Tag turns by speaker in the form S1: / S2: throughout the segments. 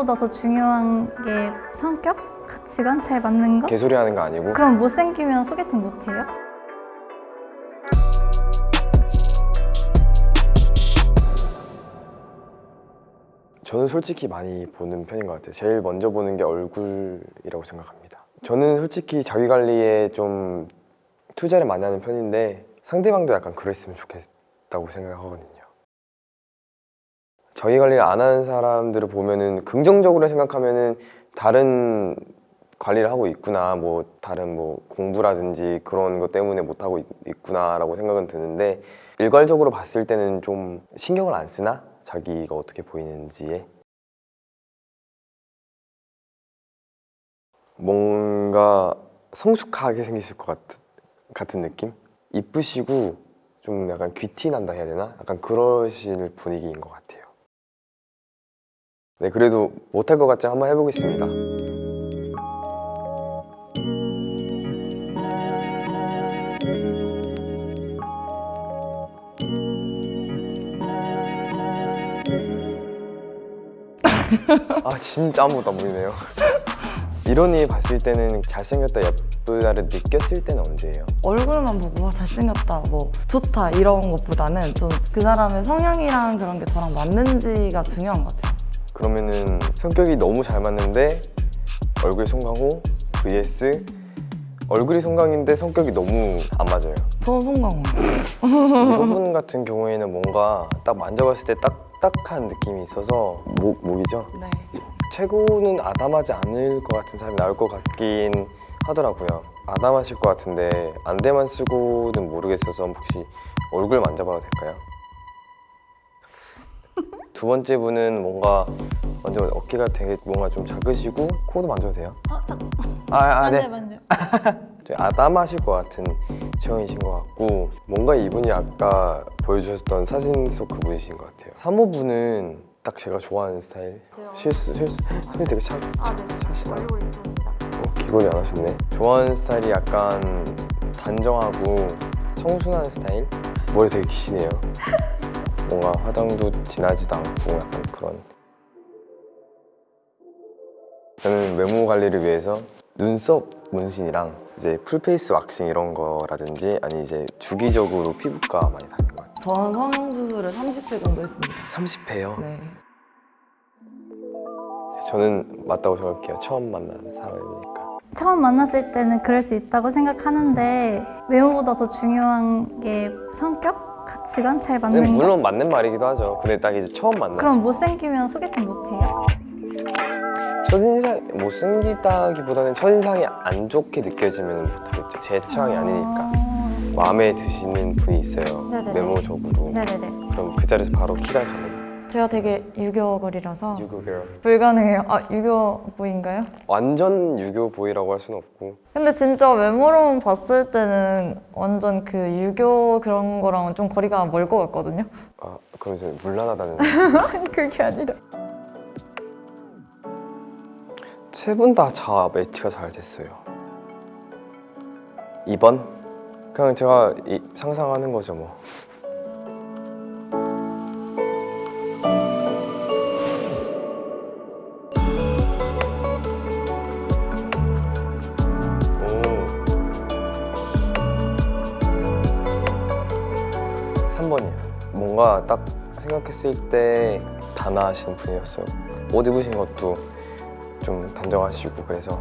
S1: 외모보다 더 중요한 게 성격? 가치관? 잘 맞는 거?
S2: 개소리 하는 거 아니고
S1: 그럼 못생기면 소개팅 못해요?
S2: 저는 솔직히 많이 보는 편인 것 같아요 제일 먼저 보는 게 얼굴이라고 생각합니다 저는 솔직히 자기 관리에 좀 투자를 많이 하는 편인데 상대방도 약간 그랬으면 좋겠다고 생각하거든요 자기 관리를 안 하는 사람들을 보면은 긍정적으로 생각하면은 다른 관리를 하고 있구나 뭐 다른 뭐 공부라든지 그런 것 때문에 못 하고 있, 있구나라고 생각은 드는데 일괄적으로 봤을 때는 좀 신경을 안 쓰나 자기가 어떻게 보이는지에 뭔가 성숙하게 생기실 것 같은, 같은 느낌? 이쁘시고 좀 약간 귀티 난다 해야 되나? 약간 그러실 분위기인 것 같아요 네 그래도 못할 것 같지 한번 해보겠습니다. 아 진짜 아무것도 안 보이네요. 이런이 봤을 때는 잘생겼다 예쁘다를 느꼈을 때는 언제예요?
S3: 얼굴만 보고 와 잘생겼다 뭐 좋다 이런 것보다는 좀 그 사람의 성향이랑 그런 게 저랑 맞는지가 중요한 것 같아요
S2: 그러면은 성격이 너무 잘 맞는데 얼굴 송강호 vs 얼굴이 송강인데 성격이 너무 안 맞아요
S3: 저는 송강호
S2: 이 부분 같은 경우에는 뭔가 딱 만져봤을 때 딱딱한 느낌이 있어서 목, 목이죠?
S3: 네
S2: 최고는 아담하지 않을 것 같은 사람이 나올 것 같긴 하더라고요 아담하실 것 같은데 안대만 쓰고는 모르겠어서 혹시 얼굴 만져봐도 될까요? 두 번째 분은 뭔가 먼저 어깨가 되게 뭔가 좀 작으시고 코도 만져도 돼요?
S1: 어, 자,
S2: 아, 아
S1: 만져
S2: 네.
S1: 만져
S2: 좀 아담하실 것 같은 체형이신 것 같고 뭔가 이분이 아까 보여주셨던 사진 속 그분이신 것 같아요. 3호분은 딱 제가 좋아하는 스타일. 실수 실수. 손이 되게 차,
S1: 아, 네. 이쁩니다.
S2: 어, 기본이 안 하셨네. 좋아하는 스타일이 약간 단정하고 청순한 스타일? 머리 되게 기시네요 뭔가 화장도 진하지도 않고 약간 그런. 저는 외모 관리를 위해서 눈썹 문신이랑 이제 full face 왁싱 이런 거라든지 아니 이제 주기적으로 피부과 많이 다니는 것 같아요.
S3: 저는 성형수술을 30회 정도 했습니다.
S2: 30회요?
S3: 네.
S2: 저는 맞다고 생각해요. 처음 만난 사람이니까.
S1: 처음 만났을 때는 그럴 수 있다고 생각하는데 외모보다 더 중요한 게 성격? 가치관? 잘
S2: 근데
S1: 맞는 거?
S2: 물론 맞는 말이기도 하죠 근데 딱 이제 처음 만났을
S1: 그럼 못생기면 소개팅 못해요?
S2: 첫인상 못생기다기보다는 첫인상이 안 좋게 느껴지면 못하겠죠 제 취향이 아니니까
S1: 아,
S2: 마음에 드시는 분이 있어요
S1: 네네네.
S2: 외모적으로
S1: 네네네
S2: 그럼 그 자리에서 바로 키가 가는
S3: 제가 되게 유교걸이라서
S2: 유교 girl
S3: 불가능해요. 아 유교부인가요?
S2: 완전 유교 보이라고 할 수는 없고.
S3: 근데 진짜 외모로만 봤을 때는 완전 그 유교 그런 거랑은 좀 거리가 멀 것 같거든요.
S2: 아 그럼 이제 물란하다는
S3: 아니 그게 아니라.
S2: 세 분 다 자 매치가 잘 됐어요. 2번? 그냥 제가 이- 상상하는 거죠 뭐 생각했을 때 단아하신 분이었어요 옷 입으신 것도 좀 단정하시고 그래서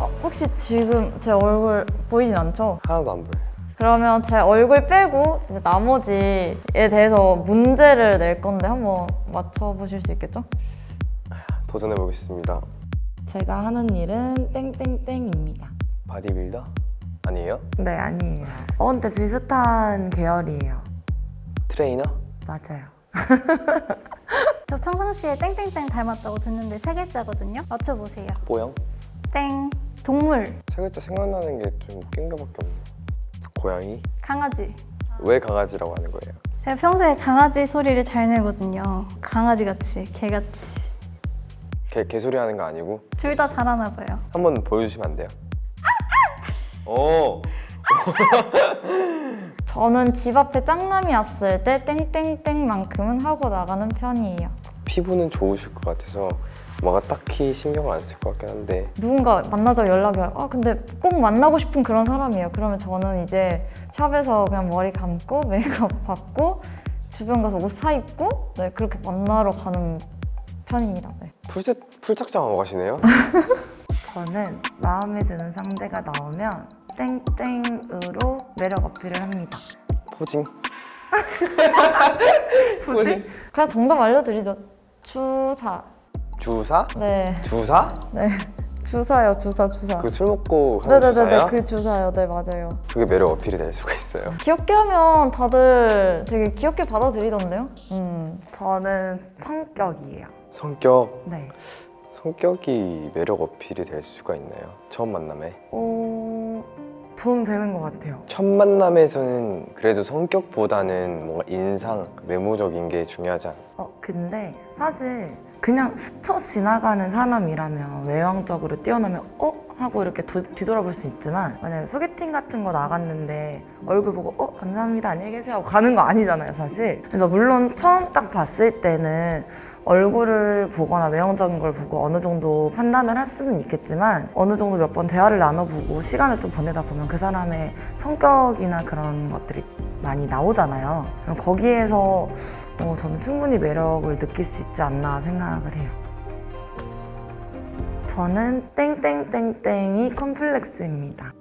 S3: 어, 혹시 지금 제 얼굴 보이진 않죠?
S2: 하나도 안 보여요
S3: 그러면 제 얼굴 빼고 이제 나머지에 대해서 문제를 낼 건데 한번 맞춰보실 수 있겠죠?
S2: 도전해 보겠습니다
S3: 제가 하는 일은 땡땡땡입니다
S2: 바디빌더? 아니에요?
S3: 네 아니에요. 어 근데 비슷한 계열이에요.
S2: 트레이너?
S3: 맞아요.
S1: 저 평상시에 땡땡땡 닮았다고 듣는데 세 글자거든요. 맞춰보세요.
S2: 뽀영?
S1: 땡. 동물.
S2: 세 글자 생각나는 게 좀 웃긴 거밖에 없네. 고양이?
S1: 강아지.
S2: 왜 강아지라고 하는 거예요?
S1: 제가 평소에 강아지 소리를 잘 내거든요. 강아지같이 개같이.
S2: 개, 개 소리 하는 거 아니고?
S1: 둘 다 잘하나 봐요.
S2: 한번 보여주시면 안 돼요? 오!
S4: 저는 집 앞에 짱남이 왔을 때 땡땡땡만큼은 하고 나가는 편이에요.
S2: 피부는 좋으실 것 같아서 뭔가 딱히 신경을 안 쓸 것 같긴 한데
S4: 누군가 만나자고 연락이 와요. 아 근데 꼭 만나고 싶은 그런 사람이에요. 그러면 저는 이제 샵에서 그냥 머리 감고 메이크업 받고 주변 가서 옷 사입고 네 그렇게 만나러 가는 편입니다. 네.
S2: 풀짝, 풀착장하고 가시네요?
S3: 저는 마음에 드는 상대가 나오면 땡땡으로 매력 어필을 합니다.
S2: 포징?
S3: 뭐지?
S4: 그냥 정답 알려드리죠. 주사.
S2: 주사?
S4: 네.
S2: 주사?
S4: 네. 주사요, 주사, 주사.
S2: 그 술 먹고 하는
S4: 네네네네,
S2: 주사야?
S4: 그 주사요. 네, 맞아요.
S2: 그게 매력 어필이 될 수가 있어요
S4: 귀엽게 하면 다들 되게 귀엽게 받아들이던데요? 음.
S3: 저는 성격이에요.
S2: 성격
S3: 네.
S2: 성격이 매력 어필이 될 수가 있나요? 처음 만남에
S3: 어, 저는 되는 것 같아요.
S2: 첫 만남에서는 그래도 성격보다는 뭔가 인상, 외모적인 게 중요하지 않아
S3: 어, 근데 사실 그냥 스쳐 지나가는 사람이라면 외형적으로 뛰어나면 어? 하고 이렇게 도- 뒤돌아볼 수 있지만 만약에 소개팅 같은 거 나갔는데 얼굴 보고 어? 감사합니다 안녕히 계세요 하고 가는 거 아니잖아요 사실 그래서 물론 처음 딱 봤을 때는 얼굴을 보거나 외형적인 걸 보고 어느 정도 판단을 할 수는 있겠지만 어느 정도 몇 번 대화를 나눠보고 시간을 좀 보내다 보면 그 사람의 성격이나 그런 것들이 많이 나오잖아요. 거기에서 어, 저는 충분히 매력을 느낄 수 있지 않나 생각을 해요. 저는 땡땡땡땡이 컴플렉스입니다.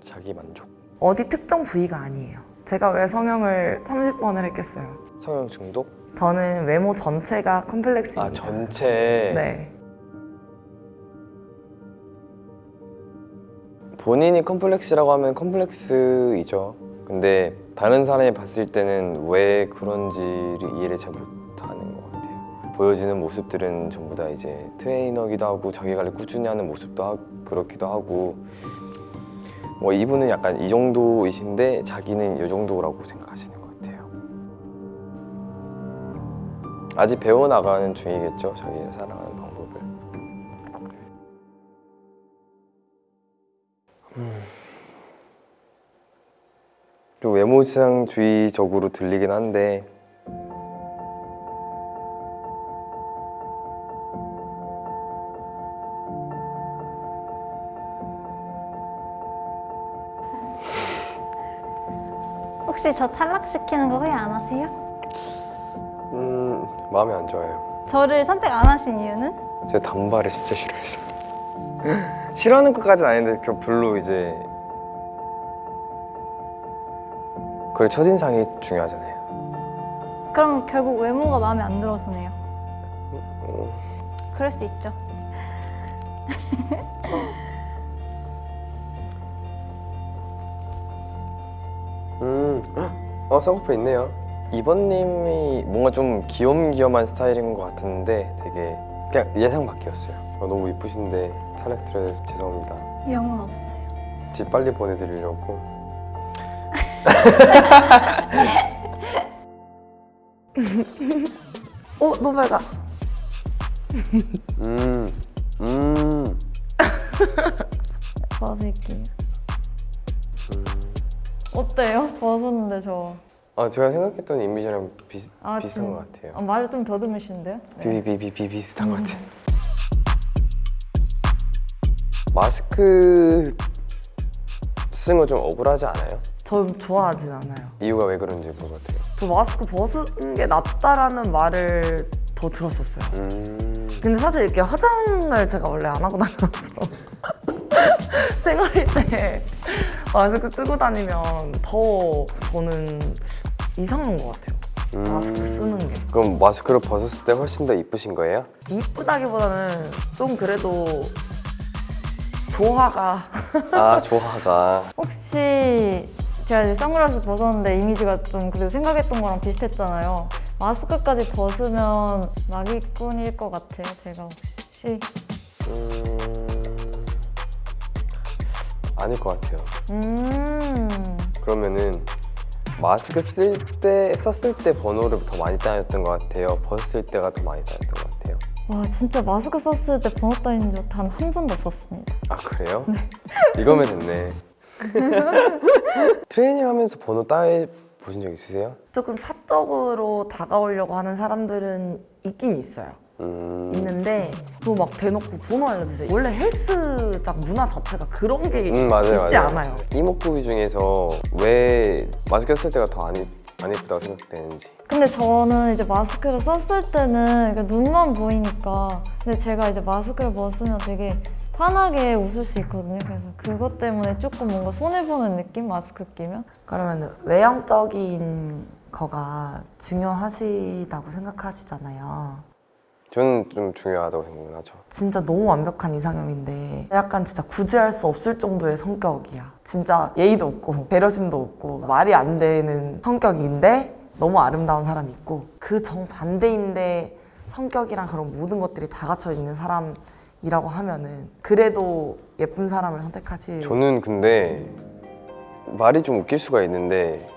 S2: 자기 만족
S3: 어디 특정 부위가 아니에요. 제가 왜 성형을 30번을 했겠어요.
S2: 성형 중독?
S3: 저는 외모 전체가 컴플렉스입니다.
S2: 아 전체
S3: 네.
S2: 본인이 컴플렉스라고 하면 컴플렉스이죠 근데 다른 사람이 봤을 때는 왜 그런지를 이해를 잘 같아요 보여지는 모습들은 전부 다 이제 트레이너기도 하고 자기 관리 꾸준히 하는 모습도 하, 그렇기도 하고. 뭐 이분은 약간 이 정도이신데 자기는 이 정도라고 생각하시는 것 같아요. 아직 배워나가는 중이겠죠 자기를 사랑하는 방법을. 좀 외모지상주의적으로 들리긴 한데
S1: 혹시 저 탈락시키는 거 후회 안 하세요?
S2: 음 마음에 안 좋아요
S1: 저를 선택 안 하신 이유는?
S2: 제가 단발을 진짜 싫어해서 싫어하는 것까지는 아닌데 그 별로 이제 그래 첫인상이 중요하잖아요
S1: 그럼 결국 외모가 마음에 안 들어서네요.
S2: 어,
S1: 그럴 수 있죠.
S2: 어 쌍꺼풀 있네요 이번님이 뭔가 좀 귀염귀염한 스타일인 것 같은데 되게 그냥 예상 밖이었어요 어, 너무 이쁘신데 탈락드려서 죄송합니다
S1: 영혼 없어요.
S2: 집 빨리 보내드리려고
S3: 어, 너무 밝아.
S2: 음, 음,
S4: 벗을게요. 어때요? 벗었는데 저.
S2: 아 제가 생각했던 이미지랑 비,
S4: 아,
S2: 비슷한
S4: 진-
S2: 것 같아요
S4: 아, 말을 좀 더듬으시는데요? 네.
S2: 비비비비 비슷한 것 같아요. 마스크 쓰는 거 좀 억울하지 않아요?
S3: 전 좋아하진 않아요.
S2: 이유가 왜 그런지 돼요.
S3: 저 마스크 벗은 게 낫다라는 말을 더 들었었어요.
S2: 음,
S3: 근데 사실 이렇게 화장을 제가 원래 안 하고 다녀서 생활일 때 마스크 쓰고 다니면 더 저는 이상한 것 같아요.
S2: 음.
S3: 마스크 쓰는 게.
S2: 그럼 마스크를 벗었을 때 훨씬 더 이쁘신 거예요?
S3: 이쁘다기보다는 좀 그래도 조화가
S2: 아 조화가
S4: 혹시 제가 이제 선글라스 벗었는데 이미지가 좀 그래도 생각했던 거랑 비슷했잖아요. 마스크까지 벗으면 마기꾼일 것 같아요. 제가 혹시.
S2: 음, 아닐 것 같아요.
S4: 음.
S2: 그러면은 마스크 쓸 때 썼을 때 번호를 더 많이 따였던 것 같아요. 벗을 때가 더 많이 따였던 것 같아요.
S4: 와 진짜 마스크 썼을 때 번호 따인 적 단 한 번도 없었습니다.
S2: 아 그래요? 이거면 됐네. 트레이닝 하면서 번호 따해 보신 적 있으세요?
S3: 조금 사적으로 다가오려고 하는 사람들은 있긴 있어요.
S2: 음,
S3: 있는데 그거 막 대놓고 번호 알려주세요. 원래 헬스장 문화 자체가 그런 게
S2: 음 맞아요
S3: 있지
S2: 맞아요
S3: 않아요.
S2: 이목구비 중에서 왜 마스크 썼을 때가 더안안 예쁘다고 생각되는지
S4: 근데 저는 이제 마스크를 썼을 때는 그 눈만 보이니까 근데 제가 이제 마스크를 벗으면 되게 환하게 웃을 수 있거든요. 그래서 그것 때문에 조금 뭔가 손해보는 느낌? 마스크 끼면?
S3: 그러면 외형적인 거가 중요하시다고 생각하시잖아요.
S2: 저는 좀 중요하다고 생각을 하죠
S3: 진짜 너무 완벽한 이상형인데 약간 진짜 구제할 수 없을 정도의 성격이야. 진짜 예의도 없고 배려심도 없고 말이 안 되는 성격인데 너무 아름다운 사람이 있고 그 정반대인데 성격이랑 그런 모든 것들이 다 갖춰 있는 사람이라고 하면은 그래도 예쁜 사람을 선택하실
S2: 저는 근데 말이 좀 웃길 수가 있는데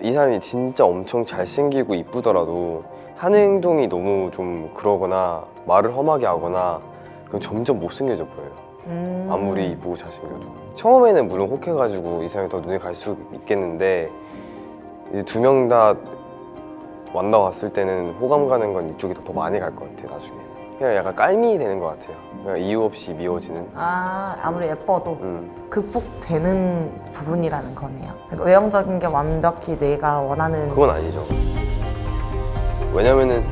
S2: 이 사람이 진짜 엄청 잘생기고 이쁘더라도 하는 행동이 너무 좀 그러거나 말을 험하게 하거나 그럼 점점 못생겨져 보여요
S3: 음.
S2: 아무리 이쁘고 잘생겨도 처음에는 물론 혹해가지고 이 사람이 더 눈에 갈 수 있겠는데 이제 두 명 다 만나 왔을 때는 호감 가는 건 이쪽이 더 많이 갈 것 같아요 나중에 그냥 약간 깔미 되는 것 같아요 그냥 이유 없이 미워지는
S3: 아 아무리 예뻐도
S2: 음.
S3: 극복되는 부분이라는 거네요. 그러니까 외형적인 게 완벽히 내가 원하는
S2: 그건 아니죠. 왜냐면은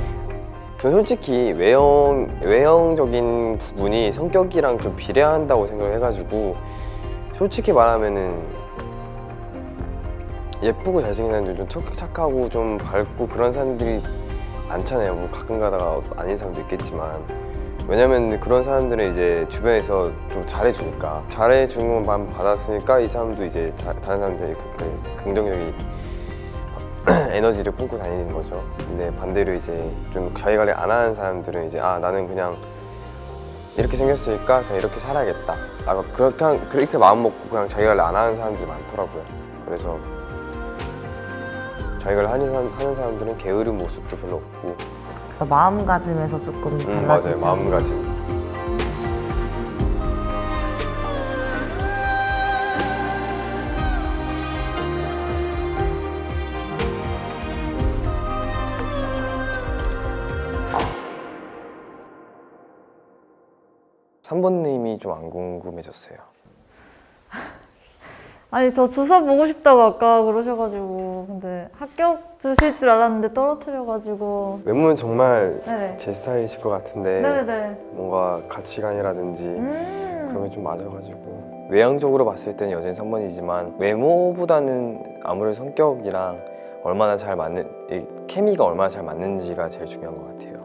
S2: 전 솔직히 외형 외형적인 부분이 성격이랑 좀 비례한다고 생각해가지고 솔직히 말하면은 예쁘고 잘생긴 사람들 좀 착- 착하고 좀 밝고 그런 사람들이 많잖아요. 뭐 가끔 가다가 아닌 사람도 있겠지만 왜냐면 그런 사람들은 이제 주변에서 좀 잘해주니까 잘해주는 것만 받았으니까 이 사람도 이제 다, 다른 사람들이 그렇게 긍정적인 에너지를 품고 다니는 거죠. 근데 반대로 이제 좀 자기 관리 안 하는 사람들은 이제 아 나는 그냥 이렇게 생겼으니까 그냥 이렇게 살아야겠다. 아 그렇게 한- 그렇게 마음 먹고 그냥 자기 관리 안 하는 사람들이 많더라고요. 그래서 자기 관리 하는, 사람- 하는 사람들은 게으른 모습도 별로 없고
S3: 그래서 마음가짐에서 조금
S2: 음,
S3: 달라지죠.
S2: 맞아요 마음가짐. 삼번님이 좀 안 궁금해졌어요.
S4: 아니 저 주사 보고 싶다고 아까 그러셔가지고 근데 합격 주실 줄 알았는데 떨어뜨려가지고
S2: 외모는 정말
S4: 네네
S2: 제 스타일이실 것 같은데
S4: 네네네
S2: 뭔가 가치관이라든지
S4: 음.
S2: 그런 게 좀 맞아가지고 외형적으로 봤을 때는 여전히 3번이지만 외모보다는 아무래도 성격이랑 얼마나 잘 맞는 이 케미가 얼마나 잘 맞는지가 제일 중요한 것 같아요.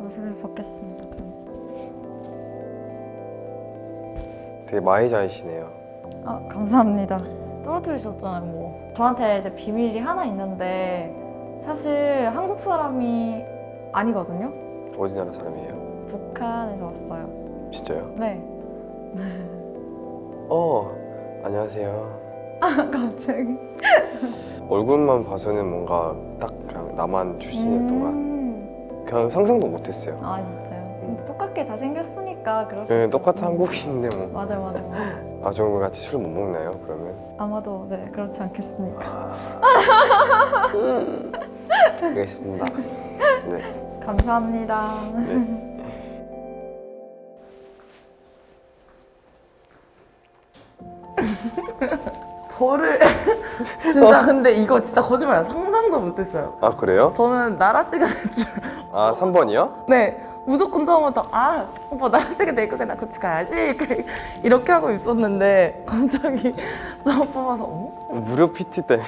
S4: 마스크를 벗겠습니다
S2: 되게 마이자이시네요.
S4: 아 감사합니다 떨어뜨리셨잖아요 뭐 저한테 이제 비밀이 하나 있는데 사실 한국 사람이 아니거든요
S2: 어디 나라 사람이에요?
S4: 북한에서 왔어요
S2: 진짜요?
S4: 네
S2: 어 안녕하세요.
S4: 갑자기
S2: 얼굴만 봐서는 뭔가 딱 그냥 나만 출신이었던가
S4: 음.
S2: 그냥 상상도 못했어요.
S4: 아 진짜요? 똑같게 다 생겼으니까 그럴 수
S2: 네. 똑같은 한국인인데 뭐.
S4: 맞아요 맞아요 맞아요.
S2: 아 저랑 같이 술 못 먹나요? 그러면?
S4: 아마도 네 그렇지 않겠습니까
S2: 알겠습니다. 네.
S4: 감사합니다
S2: 네.
S3: 저를 진짜 근데 이거 진짜 거짓말이야 상상도 못했어요.
S2: 아 그래요?
S3: 저는 나라 씨가 될 줄.
S2: 아 3번이요?
S3: 네 무조건 처음부터 아 오빠 나라 씨가 될 거니까 나 같이 가야지 이렇게 하고 있었는데 갑자기 저 뽑아서 어?
S2: 무료 PT 때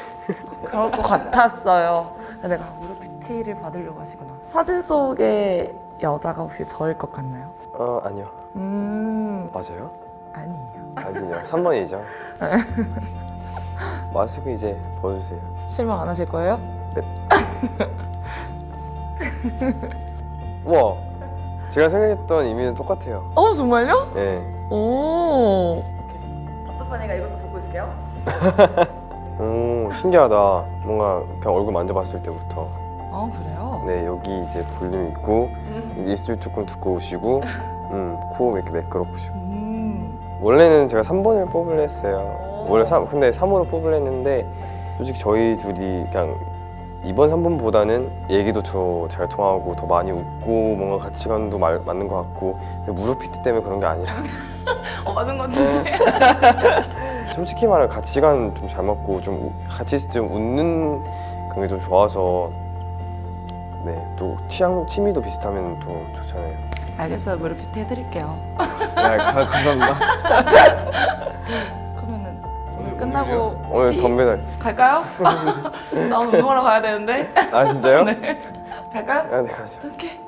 S3: 그럴 것 같았어요. 내가 무료 PT를 받으려고 하시구나. 사진 속의 여자가 혹시 저일 것 같나요?
S2: 어 아니요
S3: 음
S2: 맞아요?
S3: 아니에요.
S2: 아니요 3번이죠 마스크 이제 벗으세요
S3: 실망 안 하실 거예요?
S2: 우와 제가 생각했던 이미는 똑같아요
S3: 어 정말요?
S2: 네.
S3: 오. 답답하니까 이것도 보고 있을게요.
S2: 오 신기하다 뭔가 그냥 얼굴 만져봤을 때부터
S3: 아 그래요?
S2: 네 여기 이제 볼륨 있고 이제 입술 조금 두꺼우시고 음, 코 이렇게 매끄럽으시고
S3: 음
S2: 원래는 제가 3번을 뽑으려 했어요. 원래 3, 근데 3호를 뽑으려 했는데 솔직히 저희 둘이 그냥 2번, 3번보다는 얘기도 저잘 통하고 더 많이 웃고 뭔가 가치관도 말, 맞는 것 같고 무릎 PT 때문에 그런 게 아니라
S3: 어, 맞는 것 같은데.
S2: 솔직히 말해 가치관 좀 잘 맞고 좀 우- 같이 있을 때좀 웃는 그런 게 좀 좋아서 네또 취향 취미도 비슷하면 더 좋잖아요.
S3: 알겠어요. 무릎 PT 해드릴게요.
S2: 네, 가- 감사합니다.
S3: 오늘 끝나고
S2: 오늘
S3: PT
S2: 덤벨
S3: 갈까요? 나 오늘 운동하러 가야 되는데.
S2: 아 진짜요?
S3: 갈까요?
S2: 아, 네 가죠.
S3: 오케이.